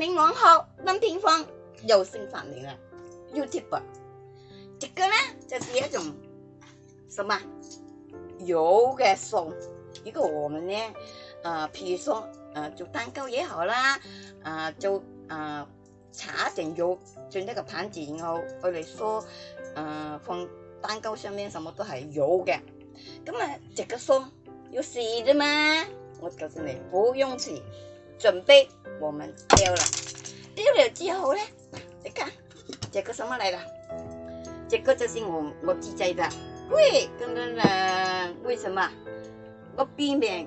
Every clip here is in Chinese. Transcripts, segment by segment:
你玩后，今天放又惩罚你啦。U T u B e 这个呢，就是一种什么油嘅送。如果我们呢，呃，譬如说，呃，做蛋糕也好啦，诶做啊、擦一点油，用那个盘子然后我嚟说，呃，放蛋糕上面，什么都系油嘅。咁啊，这个说要洗的嘛，我告诉你，不用洗。准备我们丢了，丢了之后呢？你看这个什么来了？这个就是我我自己的，喂，跟跟那为什么？我避免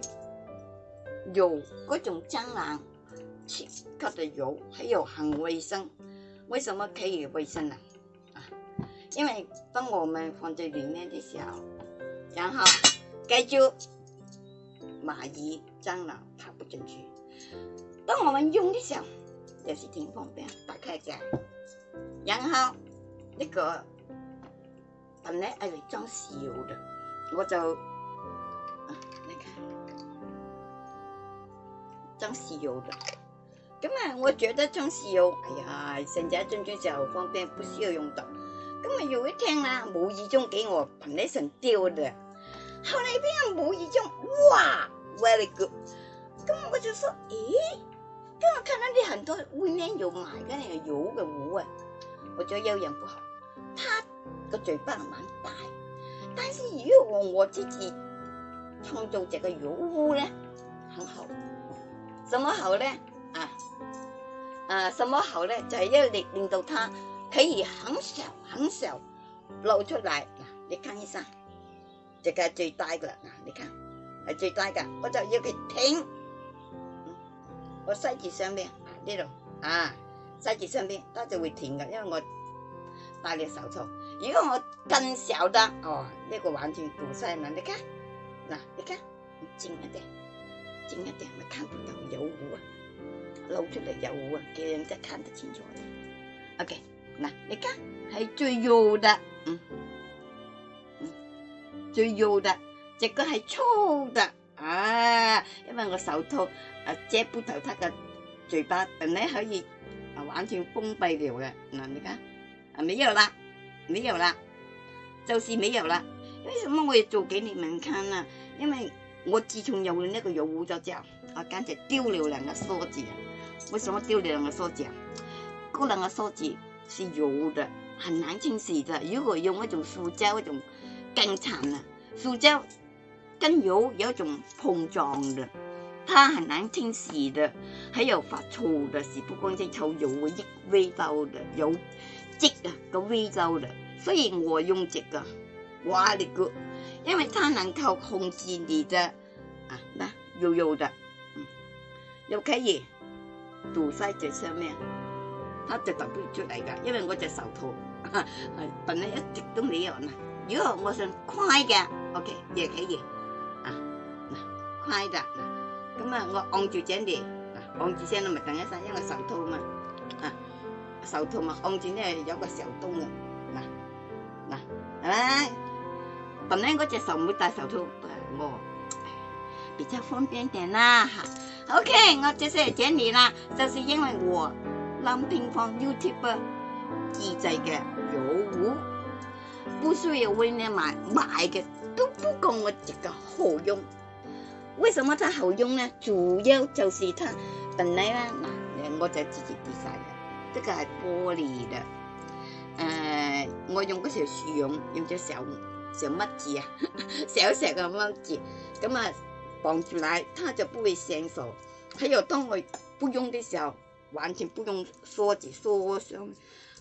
有各种蟑螂吃的油，还有很卫生。为什么可以卫生呢？啊，因为当我们放在里面的时候，然后盖住蚂蚁、蟑螂爬不进去。当我们用的时候，就是挺方便，打开盖，然后那个本来用来装石油的，我就，你看，装石油的。咁啊，我觉得装石油，哎呀，成日装装时方便，不需要用到。咁啊，有一天啦，无意中给我本来想丢的。后来边啊，无意中，哇，very good。咁我就说，咦，咁我看到你很多外面有买嘅呢油嘅壶啊，我觉得有养不好。他个嘴巴蛮大，但是如果我自己创造这个油壶呢，很好。什么好呢？啊啊，什么好呢？就系要令令到它可以很小很小露出来，嗱，你看一下，这个最大噶啦，嗱，你看系最大噶，我就要佢停。個西字上邊呢度啊，西字上邊它就會填嘅，因為我戴你手套。如果我更曉得哦，呢、這個完全讀西文，你看，嗱，你看，靜一點，靜一點，咪看不到有糊啊，露出嚟有糊啊，叫人家看得清楚啲。OK，嗱，你看係最幼的，嗯，嗯最幼的，這個係粗的。手套啊，遮不到他的嘴巴，本来可以啊，完全封闭掉嘅那你睇，没有啦，没有啦，就是没有啦。为什么我要做给你们看呢？因为我自有用呢個油污糟之我簡直丟了两个梳子啊！什么丟了两个梳子？嗰两个梳子是油的，难清洗的。如果用一種塑胶，一種更殘了，塑胶。跟油有一種碰撞嘅。它很难清洗的，还有发臭的，洗不干净，抽油啊，溢微胶的，有积啊，个味道的，所以我用这个，我的个，因为它能够控制你的，啊，那油油的，嗯，又可以堵塞在上面，它就导不出来的，因为我只手套，哈，但系一直都没有呢，如果我想快的 o k 也可以，啊，那快的。咁啊，我按住正啲，按住先啦，咪等一先，因为手套嘛，啊，手套嘛，按住呢有个小洞嘅，嗱嗱，系咪？本来我只手唔戴手套，我比较方便点啦。OK，我即是系正啲啦，就是因为我临平放 YouTube 自制嘅油壶，不需要为你买买嘅，都不够我这个好用。为什么它好用呢？主要就是它本来呢，我就自己底下嘅，呢个系玻璃嘅。呃，我用嗰條樹茸，用隻小小乜字啊，小 石的乜字，咁啊綁住嚟，它就不會生锈。佢又當我不用的時候，完全不用梳子梳上，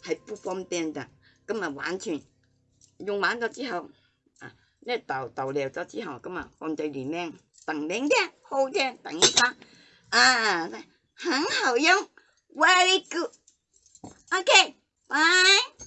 係不方便的，咁啊，完全用完咗之後，啊，呢倒倒掉咗之後，咁啊放在里面。phần đến thế hô thế tặng con à hắn hậu giống very good ok bye